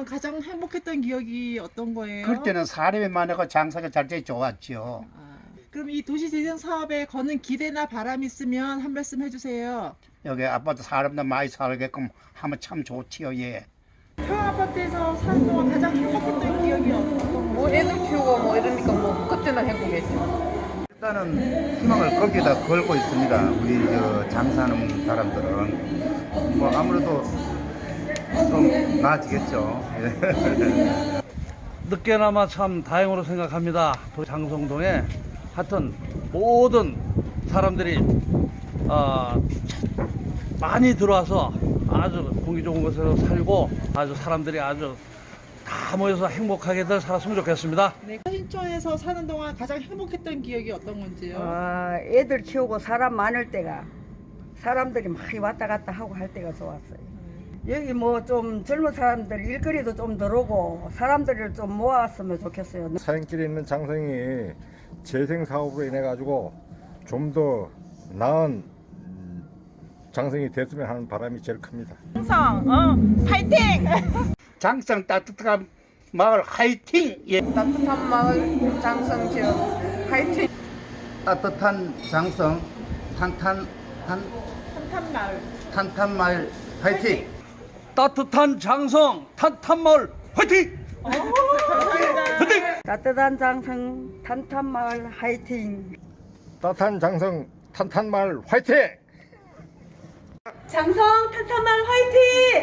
동안 가장 행복했던 기억이 어떤 거예요? 그때는 사람이 많고 장사가 잘 되기 좋았죠. 아, 그럼 이 도시재생 사업에 거는 기대나 바람 있으면 한 말씀 해주세요. 여기 아파트 사람들 많이 살게끔 하면 참 좋지요. 예. 평아파트에서 사는 동안 가장 행복했던 기억이 어떤 거예요? 뭐 애들 키우고 뭐 이러니까 뭐 그때는 행복했죠. 일단은 희망을 거기다 걸고 있습니다. 우리 저 장사하는 사람들은 뭐 아무래도 좀 나아지겠죠. 예. 늦게나마 참 다행으로 생각합니다. 또 장성동에 하여튼 모든 사람들이 어, 많이 들어와서 아주 공기 좋은 곳에서 살고 아주 사람들이 아주 다 모여서 행복하게들 살았으면 좋겠습니다. 네, 신촌에서 사는 동안 가장 행복했던 기억이 어떤 건지요? 아, 애들 키우고 사람 많을 때가 사람들이 많이 왔다 갔다 하고 할 때가 좋았어요. 여기 뭐 좀 젊은 사람들 일거리도 좀 들어오고 사람들을 좀 모았으면 좋겠어요. 사연길에 있는 장성이 재생 사업으로 인해 가지고 좀 더 나은 음, 장성이 됐으면 하는 바람이 제일 큽니다. 장성 따뜻한 마을 화이팅! 예. 따뜻한 마을 장성 지역 화이팅! 따뜻한 장성 탄탄 탄 탄탄 마을. 탄탄 마을 화이팅! 따뜻한 장성 탄탄마을 화이팅! 따뜻한 장성 탄탄마을 화이팅! 따뜻한 장성 탄탄마을 화이팅! 장성 탄탄마을 화이팅!